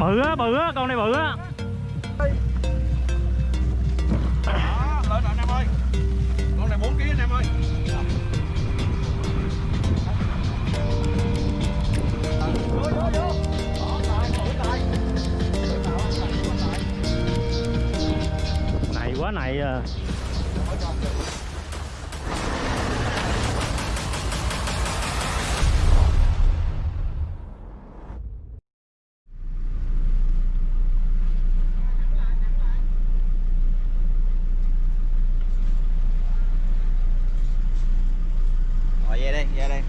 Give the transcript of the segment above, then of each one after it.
bự á bự á, con này bự á. Lên anh em ơi con này 4 kg anh em ơi này quá, này à rồi về đây về đây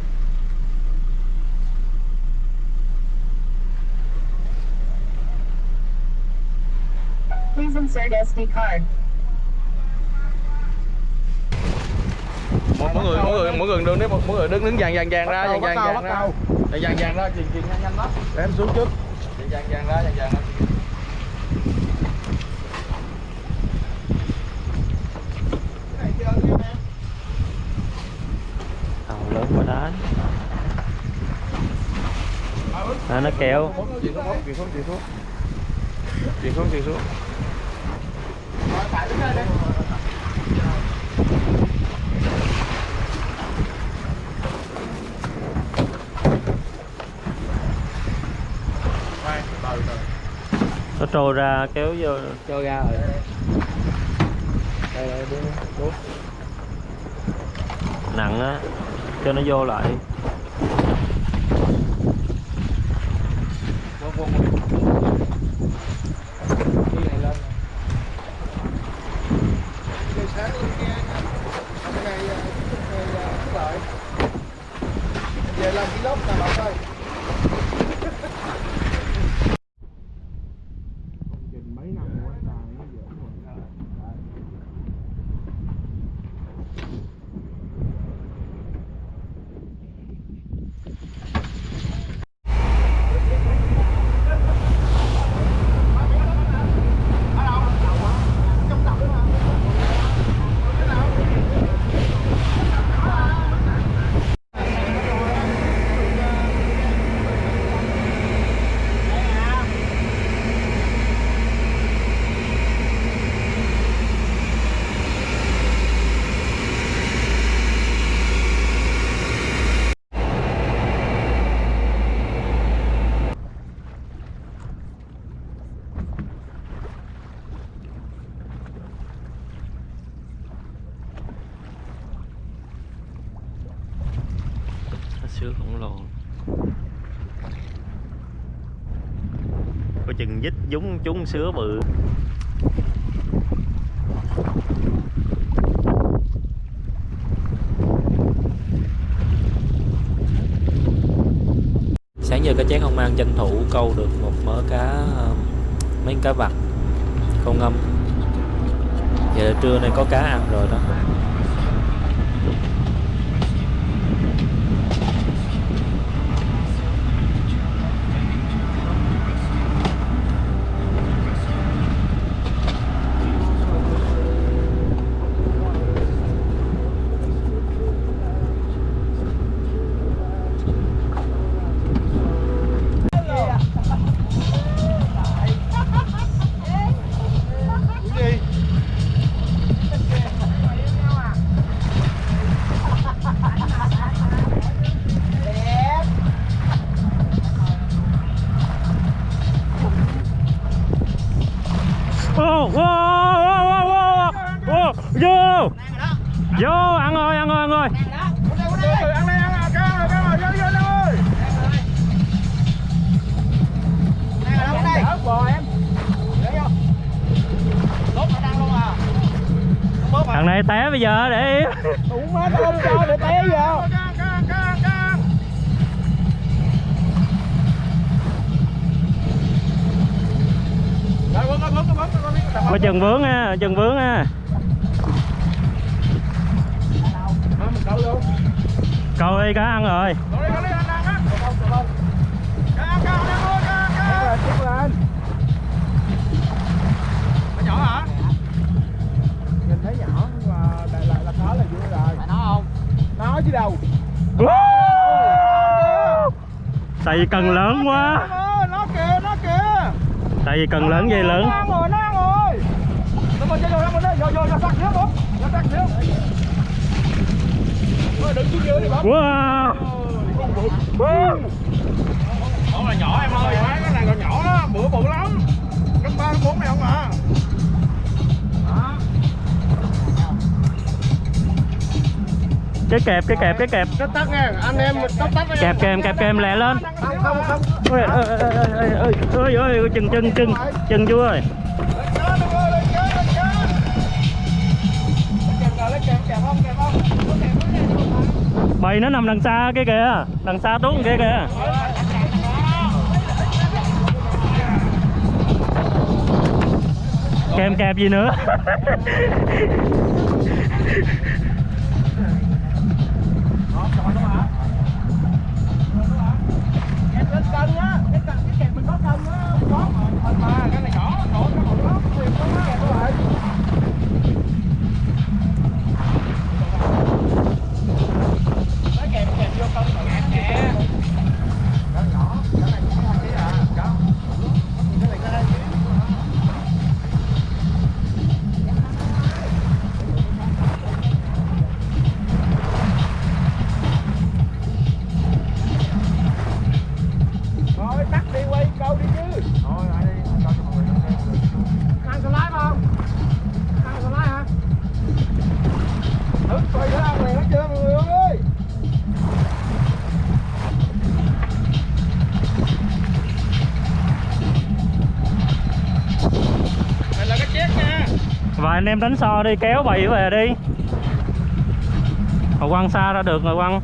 Please insert SD card. mỗi người mỗi người mỗi người đứng mỗi, mỗi người đứng đứng dàn dàn dàn ra dàn dàn dàn ra. dàn dàn dàn ra chuyền chuyền nhanh nhanh đó. Để em xuống trước. Dàn dàn dàn ra dàn dàn ra tàu lớn quá đá. À, nó kéo. Chuyền xuống chuyền xuống chuyền xuống. Chuyền xuống nó trôi ra kéo vô cho ra rồi. Đây đây đúng nặng á cho nó vô lại Vâng, vâng, vâng. Đi này lên. Cây sáng lên kia nha. Hôm nay ờ, chúc ngày ờ, phúc lợi. Về làm vlog nè bạn ơi. mấy năm rồi anh Tài nó dễ rồi. nó sứa khổng lồ có chừng dít dúng chúng sứa bự. Sáng giờ cá chén không mang tranh thủ câu được một mớ cá um, mấy cá vặt, câu ngâm. Giờ trưa nay có cá ăn rồi đó. Tại vì cần lớn quá. Nó kìa nó kìa tại vì cần lớn dây lớn. Bố wow. Con là nhỏ em ơi, cái này còn nhỏ đó, bữa bự lắm. Cấp 3, cấp 4 này không à cái kẹp cái kẹp cái kẹp. Tắt tắt nha, anh em tắt tắt kẹp kèm kẹp kèm lẹ lên. Không, không, chú ơi ơi, kèm, kèm không, kèm không Có kèm có kèm bầy nó nằm đằng xa cái kìa đằng xa tuấn kia kìa. Kèm kẹp gì nữa anh em đánh so đi kéo bầy về đi. Mà quăng xa ra được rồi quăng.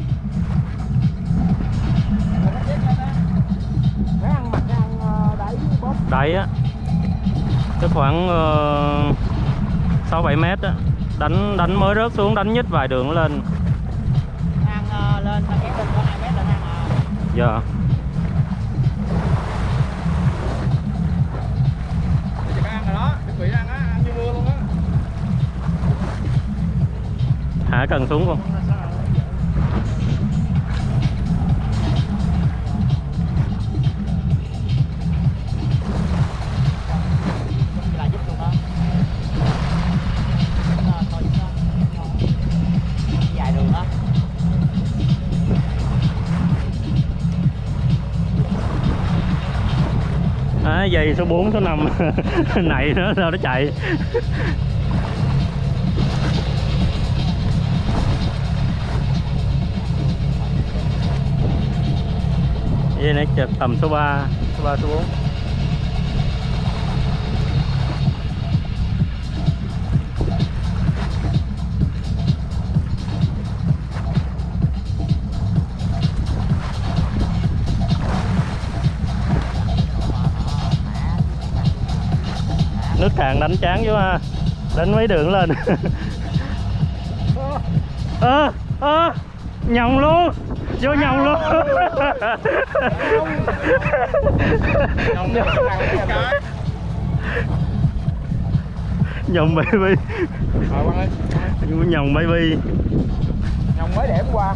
Đẩy á. Cái khoảng ờ, sáu bảy mét á. Đánh đánh mới rớt xuống đánh nhích vài đường lên dạ. ăn uh, lên nó kéo lên. Có 2 mét là à giờ Chỉ rồi đó, chuẩn bị ăn á, ăn như mưa luôn á hạ cần xuống không là giúp luôn đó Nó thôi giúp nó dài cần xuống không? Dây số 4 số 5 này nó sao nó chạy? Dây này tầm số 3 số 3 số 4 nước càng đánh chán chứ ha. Đánh mấy đường lên. Ơ ơ à, à, nhồng luôn vô nhồng luôn nhồng baby. Vô nhồng baby. Nhông mới hôm qua.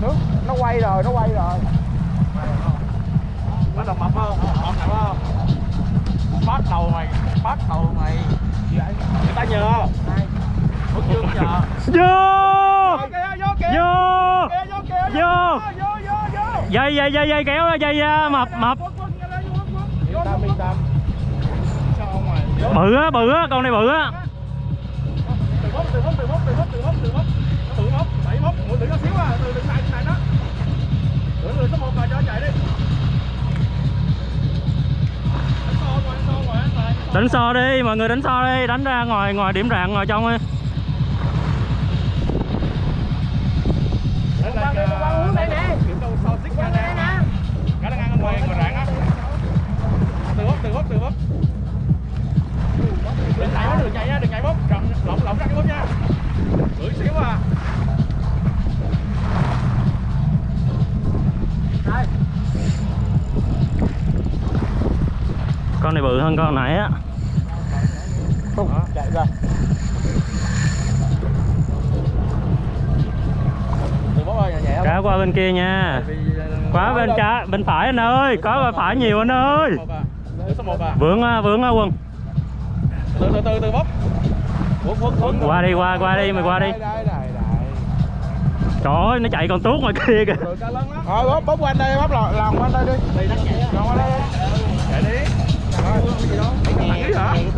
Nước nó quay rồi, nó quay rồi. Bắt đầu mập không? Mập không? Bắt đầu mày, bắt đầu mày. Người ta nhờ. Hút chưa nhờ. Vô! Vô vô Kìa, vô! Kìa Vô. Vô, vô, vô dây dây dây dây kéo ra, dây ra mập mập. bự á bự á con này bự á. Từ mốc từ mốc từ mốc từ mốc từ mốc từ mốc. Nó đẩy mốc. Tự nó xíu à từ từ này này đó. Từ từ số một rồi cho chạy đi đánh so đi, mọi người đánh so đi, đánh ra ngoài ngoài điểm rạng, ngoài trong đi. Đánh lại này so cái á. Từ từ từ đừng nhảy đừng chạy nha, đừng chạy mốc lộng lộng lộng ra cái mốc nha. Gửi xíu à. Con này bự hơn con nãy á. Đó, chạy ra. Cá qua bên kia nha. Ờ, quá bên trái bên phải anh ơi có bên phải nhiều anh ơi. Một. Để số 1 vướng á, vướng á quân. Từ từ từ từ quấn qua đi qua qua đi mày qua đi. Trời ơi nó chạy còn tuốt ngoài kia kìa. Thôi bóp bóp quanh đây bóp lòng lòng quanh đây đi. Lòng qua đây đi rồi cái gì đó. hả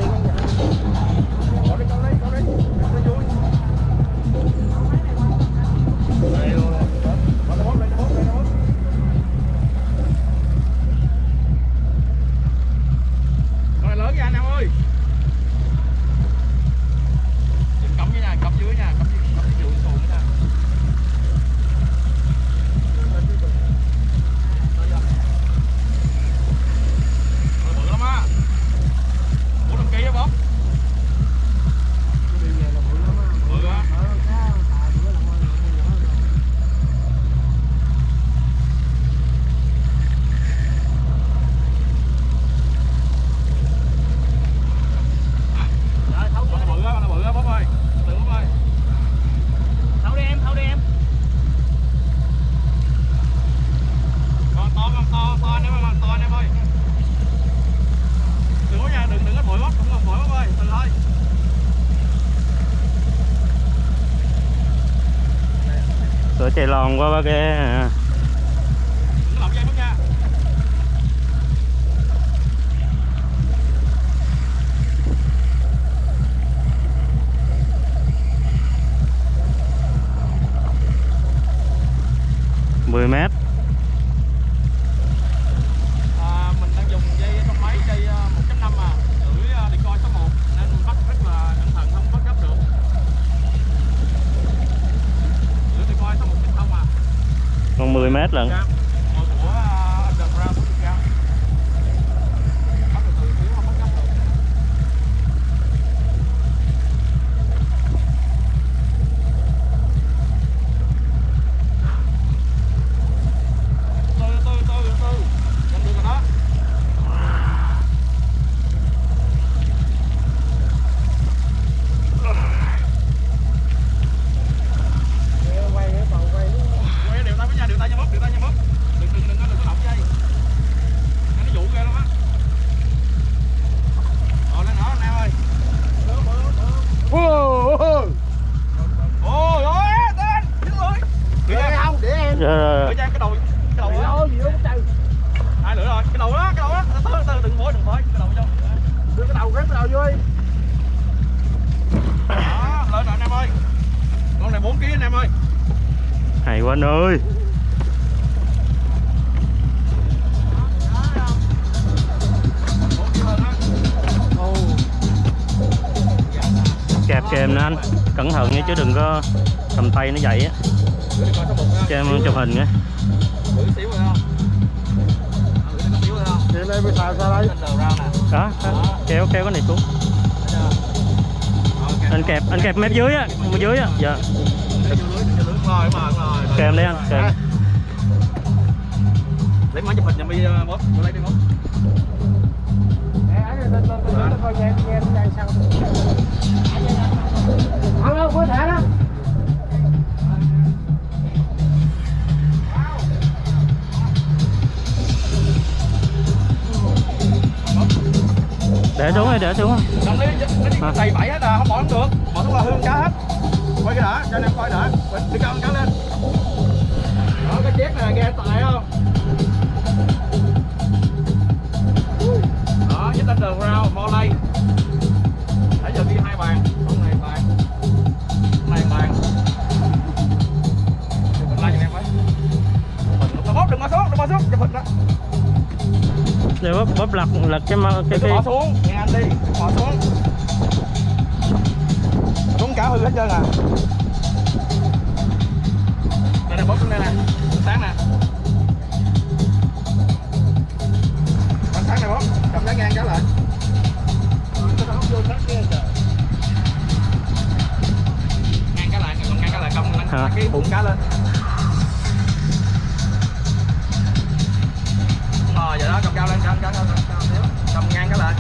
giòn quá bác ghé à. mười mét. 110 mét lận. 4 kg anh em ơi. Hay quá anh ơi. Kẹp kèm nè anh. Cẩn thận nha chứ đừng có cầm tay nó vậy á. Cho em chụp hình nha. Đó, kéo kéo cái này xuống. Anh kẹp anh kẹp mép dưới á mép dưới á. Dạ. Để vô lưới. Rồi, rồi, rồi, rồi. kèm anh kèm Lấy máy chụp hình giùm đi ờ, bóp, vô lấy đi có thể đó. để xuống đi để xuống lấy đi, đầy bẫy hết à, không bỏ không được. Bỏ xuống là hương cá hết. Quay cái đã, cho anh em coi đã. Đi cao cá lên. Đó, cái chét này nghe tài không? Đó, với tên đường rau, mo lay. Nãy giờ ghi hai bàn, con này bàn. Con này bàn. Chụp hình lại cho em ấy. Hình, bóp, đừng bỏ xuống, đừng bỏ xuống, chụp hình đó. để bóp bóp lật lật cái cái Đừng có cái bỏ xuống, nghe anh đi, bỏ xuống. Hư hết trơn à. Đây nè, bóp xuống đây nè, sáng nè. Bắn sáng nè bóp, cầm giá ngang cái lại. Ngang cái lại, ngang cái lại, cầm cái bụng cá lên. Rồi, vậy đó, cầm cao lên, cầm cao lên, cầm cao xíu. cầm ngang cái lại.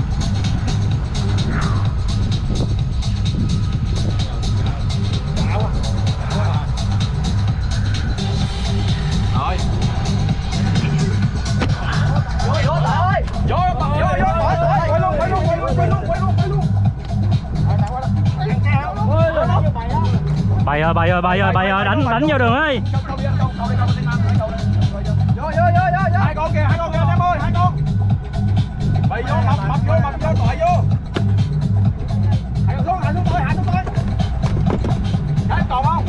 Bay ơi bay ơi bay ơi bay ơi đánh đánh vô đường ơi vô vô vô vô vô hai con kìa hai con kìa em ơi hai con bày vô mập mập vô mập vô tội vô hạ xuống hạ xuống tôi hạ xuống tôi cái còn không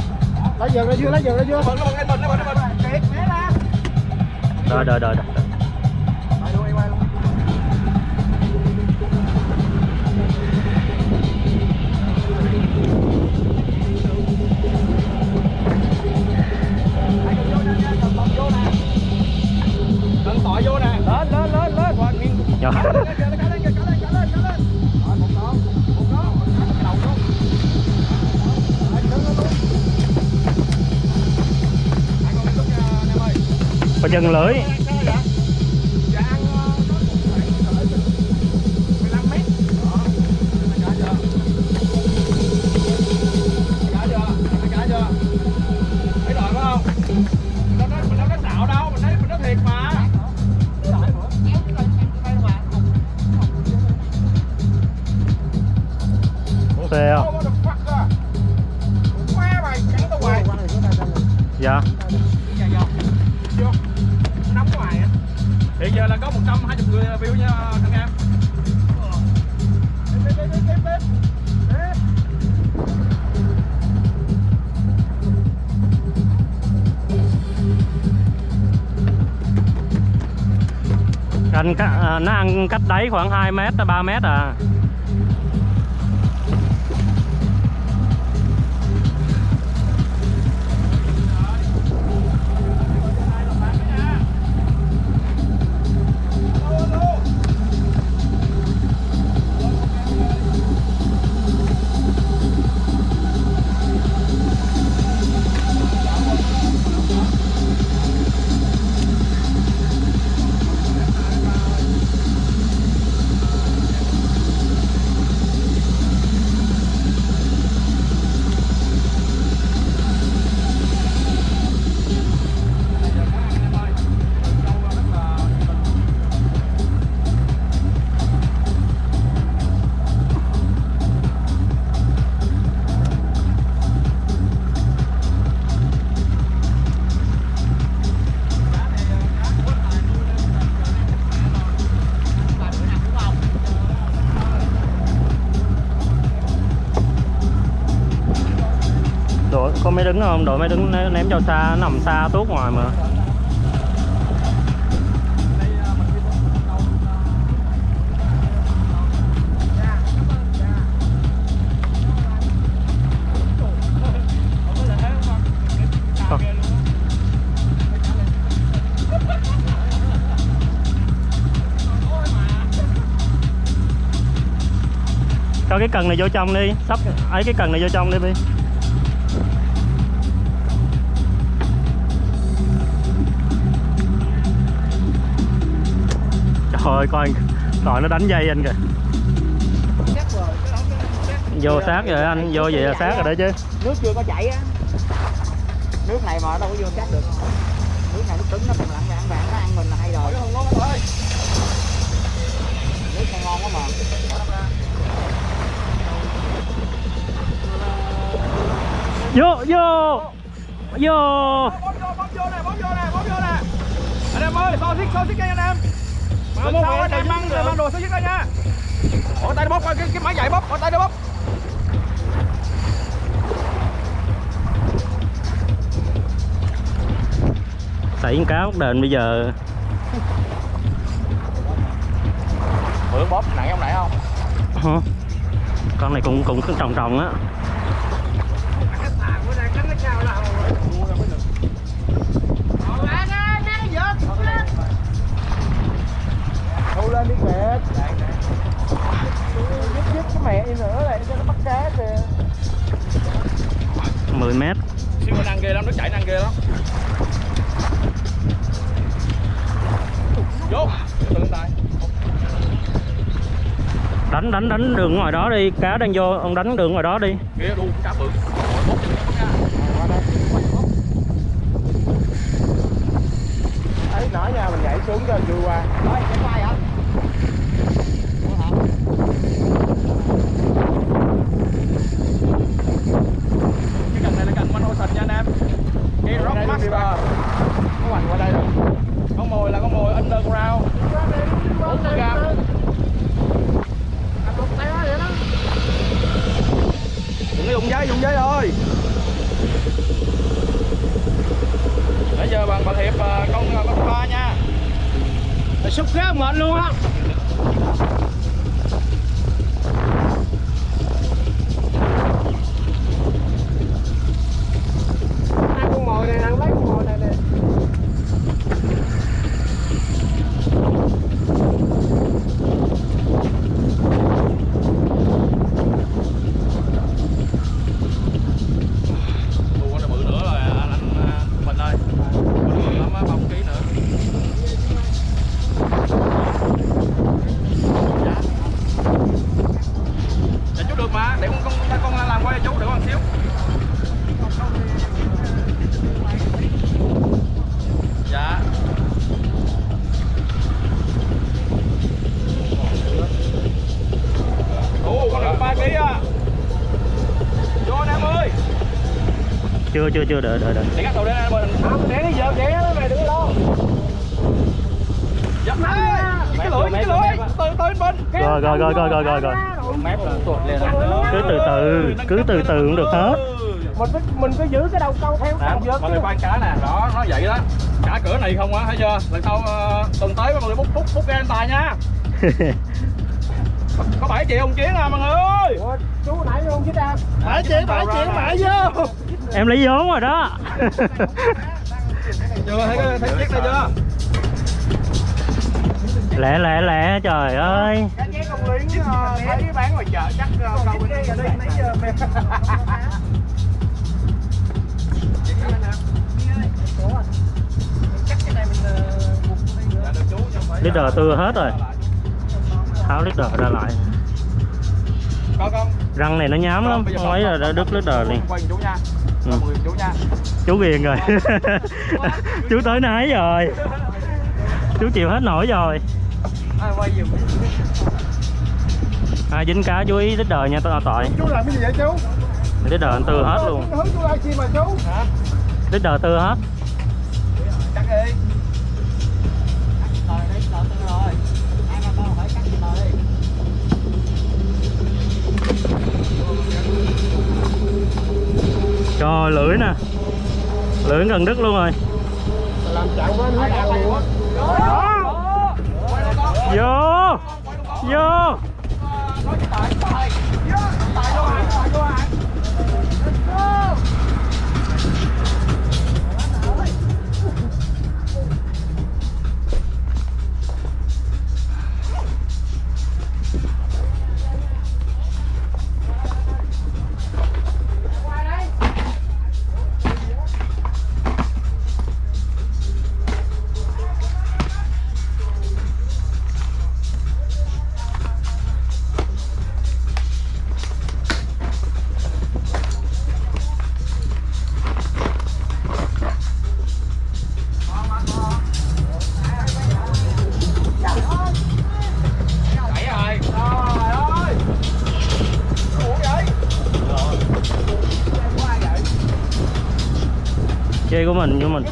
lấy giường ra chưa lấy giường ra chưa bận bình nó bận mày, cắn tao hoài. dạ Hoài á. Hiện giờ là có 120 người view nha thằng em. Bếp, bếp, bếp, bếp, bếp. Bếp. anh cắt- à, nó ăn cách đáy khoảng 2 mét 3 mét à máy đứng không? Đội máy đứng ném, cho xa nằm xa tốt ngoài mà. Cho cái cần này vô trong đi. Sắp ấy cái cần này vô trong đi bi ơi coi coi nó đánh dây anh kìa. Vô sát rồi anh vô vậy là sát rồi đấy chứ. Nước chưa có chảy á. Nước này mà đâu có vô chắc được. Nước này nước cứng nó còn lặn vàng vàng nó ăn mình là hay rồi. Nước này ngon quá mà. Vô vô vô. Bóp vô, bóp vô nè, bóp vô nè, bóp vô nè. Anh em ơi, xô xích, xô xích nha anh em. Lần sau anh em mang mang đồ xô xích ra nha. Bỏ tay nó bóp, cái, cái máy dạy bóp, bỏ tay nó bóp. xảy cá bắt đền bây giờ Bữa bóp nặng không nãy không? Hả? con này cũng cũng trồng trồng á lên đi kìa giúp giúp cái mẹ đi nữa lại cho nó bắt cá kìa. 10 mét. Siêu năng ghê lắm, nó chạy năng ghê lắm. Vô, từ lên tay. đánh đánh đánh đường ngoài đó đi. Cá đang vô ông đánh đường ngoài đó đi. Ghê đu cá bự. Ấy nãy nha mình nhảy xuống cho vui qua. Rồi chạy Ủa hả Cái cần này là cần Master. Có hoành qua đây rồi. Con mồi là con mồi underground. 40 gram. Đừng có dùng giấy dùng giấy thôi. Bây giờ bạn bạn hiệp ờ, con ờ, con ba nha. Xúc ghế mệt luôn á hai con mồi này ăn lấy con mồi này nè Ủa nó bự nữa rồi anh, anh à, mình ơi bự lắm á ba ký nữa dạ dạ chú được mà để con con con làm quay cho chú được không xíu dạ ồ con được ba ký à vô anh em ơi chưa chưa đợi đợi đợi. Để các tàu đến ơi không để giờ để nó mày đừng lo. Dập cái lưỡi cái lưỡi. từ từ bên. Rồi rồi rồi rồi rồi rồi rồi. cứ từ từ cứ từ từ cũng được hết. Mình phải mình phải giữ cái đầu câu theo đầu vợt mọi người quan cá nè. Đó nó vậy đó. Cả cửa này không á thấy chưa? Lần sau ờ, tuần tới mọi người bút bút bút ra anh tài nha. Có 7 triệu ông chiến à mọi người ơi. Ủa, chú nãy không chứ ra bảy triệu bảy triệu mãi vô em lấy vốn rồi đó. Chưa thấy cái thấy chiếc đây chưa? Lẹ lẹ lẹ trời ơi. Phải leader tư hết rồi. Tháo leader ra lại. Răng này nó nhám lắm. Không ấy là đã đứt leader liền. quay chú nha Ừ. chú nha. Chú ghiền rồi. Chú tới nấy rồi. Chú chịu hết nổi rồi. Ai dính cá chú ý leader nha tao tội. Chú làm cái gì vậy chú? Leader anh tư hết luôn. chú. Leader tư hết. Cắt đi trời lưỡi nè. Lưỡi gần đứt luôn rồi. Làm chặn với ăn luôn á vô. Vô. Mình của mình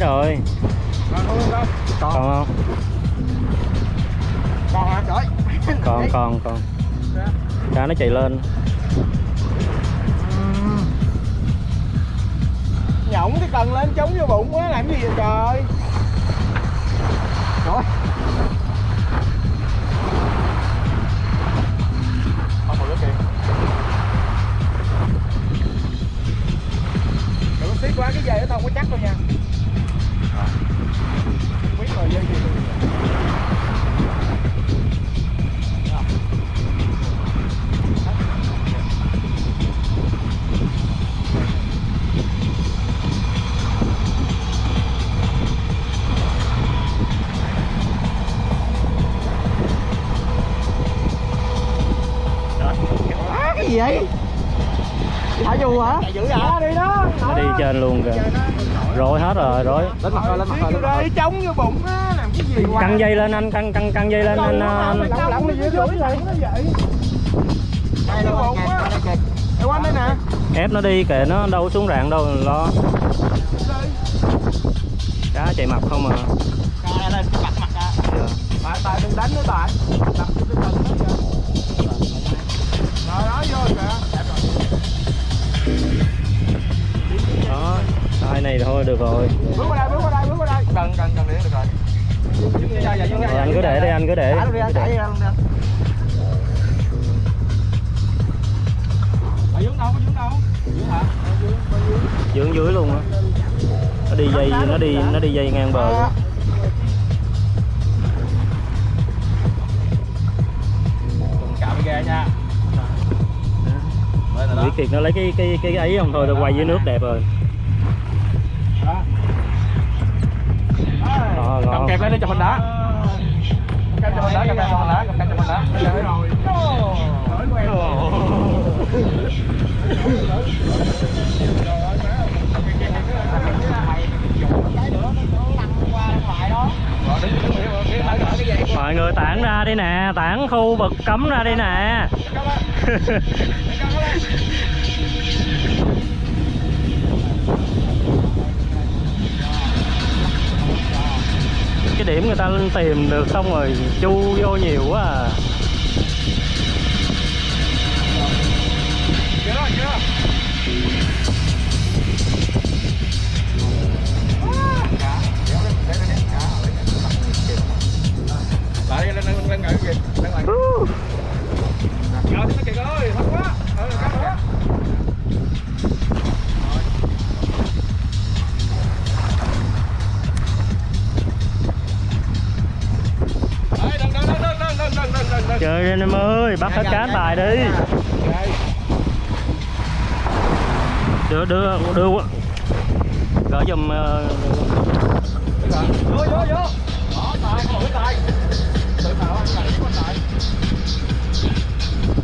nãy rồi Còn không? còn không Còn hả? Trời. còn còn còn cá nó chạy lên Nhổng cái cần lên chống vô bụng quá, làm gì vậy trời. Rồi. Đừng có xiết quá, cái dây nó không có chắc đâu nha gì vậy? Thả dù hả? Vậy? đi đó. nó đi trên luôn kìa rối hết rồi rối Lên mặt rồi, lên mặt rồi, lên mặt rồi. Chống vô bụng á, làm cái gì hoài. căng dây lên anh căng căng căng dây lên anh, anh Lỏng lỏng đi dưới dưới vậy. Nó vậy. Đây Vô bụng á. quanh đây nè. ép nó đi kệ nó đâu xuống rạn đâu lo cá chạy mập không à Đây, lên, mặt mặt. Dạ. Tại tại đừng đánh nữa tại. Vô cái cần đó kìa. Rồi đó vô kìa. Tay này thôi được rồi Bước qua đây, bước qua đây, bước qua đây. Cần, cần, cần điện được rồi. Rồi anh cứ để đi anh cứ để đi, thả để. đi ra luôn đi. Ở dưới đâu, có dưới đâu? Dưới hả? dưỡng dưới luôn á nó đi dây nó đi nó đi dây ngang bờ luôn. Nha. Vĩ Kiệt nó lấy cái cái cái ấy không thôi tôi quay dưới nước đẹp rồi Cầm kẹp lên đi chụp hình đá. Cầm chụp hình cầm kẹp chụp hình cầm kẹp chụp hình mọi người tản ra đi nè tản khu vực cấm ra đi nè cái điểm người ta tìm được xong rồi chu vô nhiều quá à. Lại lên lên lên lên cái gì? Lên lại. Rồi nó kìa ơi, thấp quá. Trời lên em em ơi, bắt hết cá bài đi. Đưa, đưa, đưa Gỡ dùm ờ,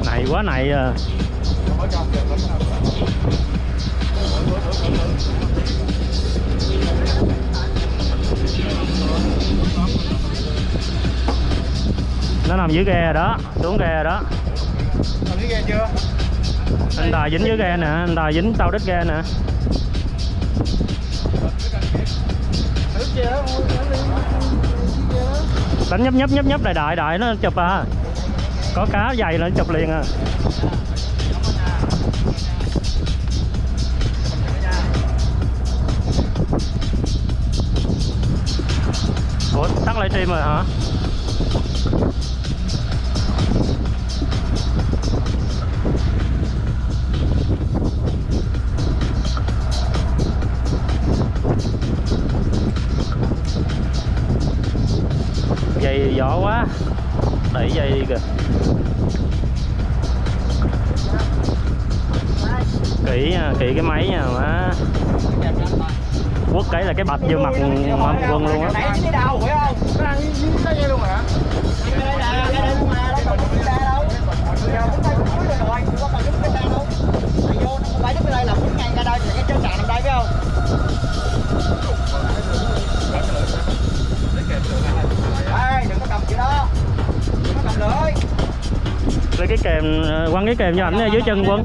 này quá này à. Nó nằm dưới ghe đó xuống ghe đó. Làm cái ghe chưa? anh tài dính dưới ghe nè anh tài dính tàu đít ghe nè. Đánh nhấp nhấp nhấp nhấp đại đại đại nó chụp à. Có cá dày là nó chụp liền à. Ủa tắt livestream rồi hả gió quá. Đẩy dây đi kìa. Kỹ nha, kỹ cái máy nha, má. Quất cái là cái bạch vô mặt ông quân luôn á. Tại vô nó phải đứng ở đây là 4 ngày ra đây cái trơn sạn nằm đây phải không? Đa quăng cái kèm cho ảnh dưới chân quân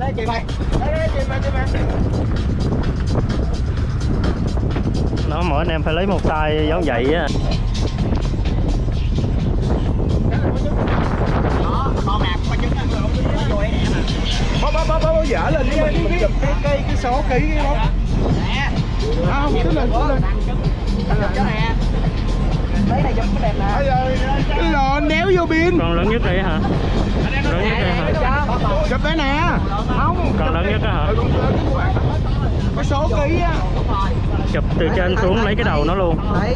nó mỗi anh em phải lấy một tay giống vậy á Bó bó bó bó dở lên cái cái cái cái cái số ký cái đó. nè Không, cứ lên cứ lên. cho nè lấy này chụp cái đẹp nè Cái lò đéo vô pin. con lớn nhất đây hả lớn nhất đây hả Chụp đây nè. Không. con lớn nhất á hả Cái số ký á. chụp từ trên xuống lấy cái đầu nó luôn đấy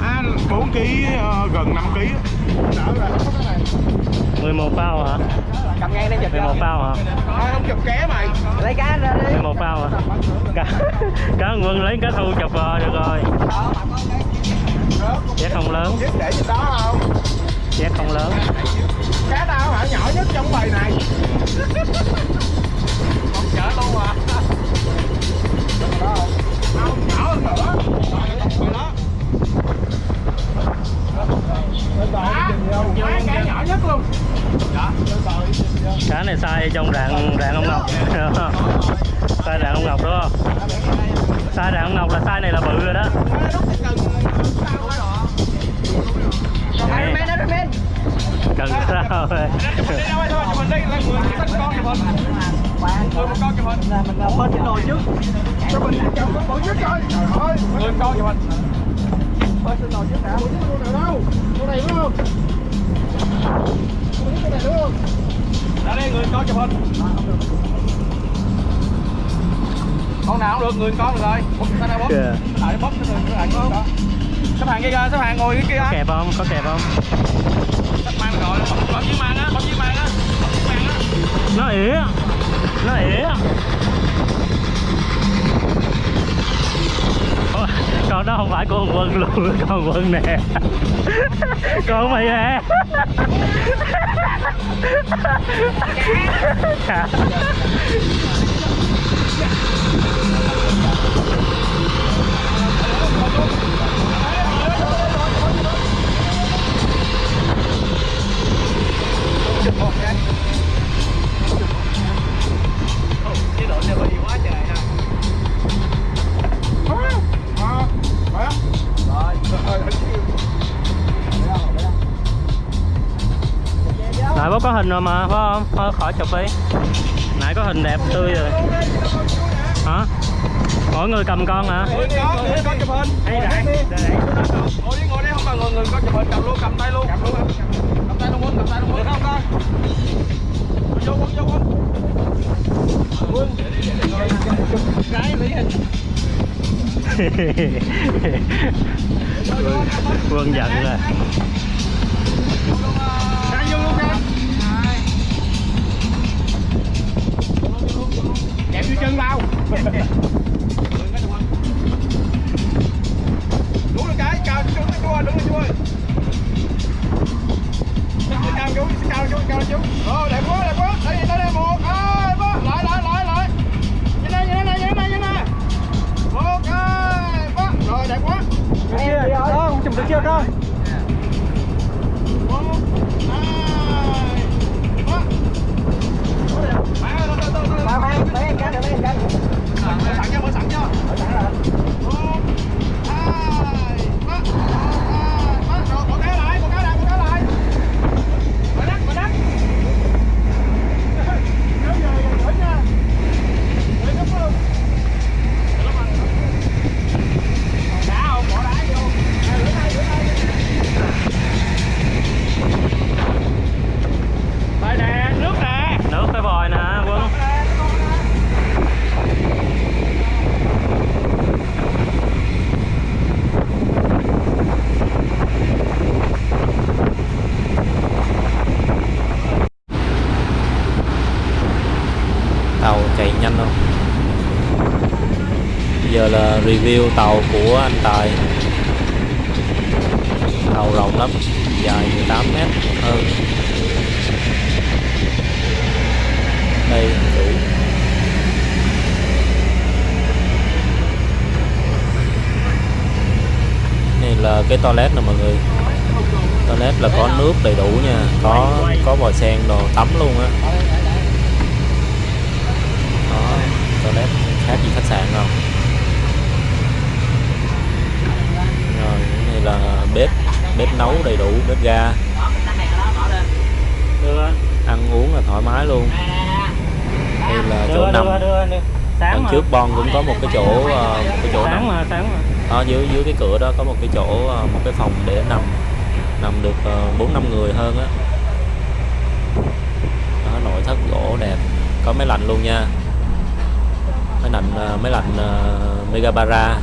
À 4 ký ờ, gần 5 ký. Đỡ rồi. 11 bao hả cầm ngang đây chụp 11 bao hả Thôi không chụp ké mày. lấy cá ra đi 11 bao hả cá cá quân lấy cá thu chụp vào được rồi giá không lớn Biết để trên đó không? Không có kẹp không Chắc mang rồi, bấm bấm dưới mang á, bấm dưới mang á. Bấm dưới mang á. nó ỉa nó ỉa con đó không phải của con quân luôn con quân nè con mày nè Dạ. Nãy bố có hình rồi mà phải không? Thôi khỏi chụp đi. Nãy có hình đẹp tươi rồi. Hả? Mỗi người cầm con hả? Con, người con chụp hình. Ngồi đi, ngồi đi, không cần người người con chụp hình, cầm luôn, cầm tay luôn. Cầm luôn quân, cầm tay Vô quân, vô quân. Quân. Cái lý hình. quân giận rồi Kẹp vô chân vào. Giờ là review tàu của anh Tài. Tàu rộng lắm, dài 18 mét, hơn. Đây, đủ. Này là cái toilet nè mọi người. Toilet là có nước đầy đủ nha, có có vòi sen đồ tắm luôn á. Đó, toilet khác gì khách sạn không rồi cái này là bếp bếp nấu đầy đủ bếp ga. Ăn uống là thoải mái luôn. Đây là chỗ nằm. đằng trước bon cũng có một cái chỗ ờ, một cái chỗ nằm. ở dưới dưới cái cửa đó có một cái chỗ ờ, một cái phòng để nằm. Nằm được ờ, bốn năm người hơn á. Đó, nội thất gỗ đẹp. Có máy lạnh luôn nha. Máy lạnh ờ, máy lạnh Megabara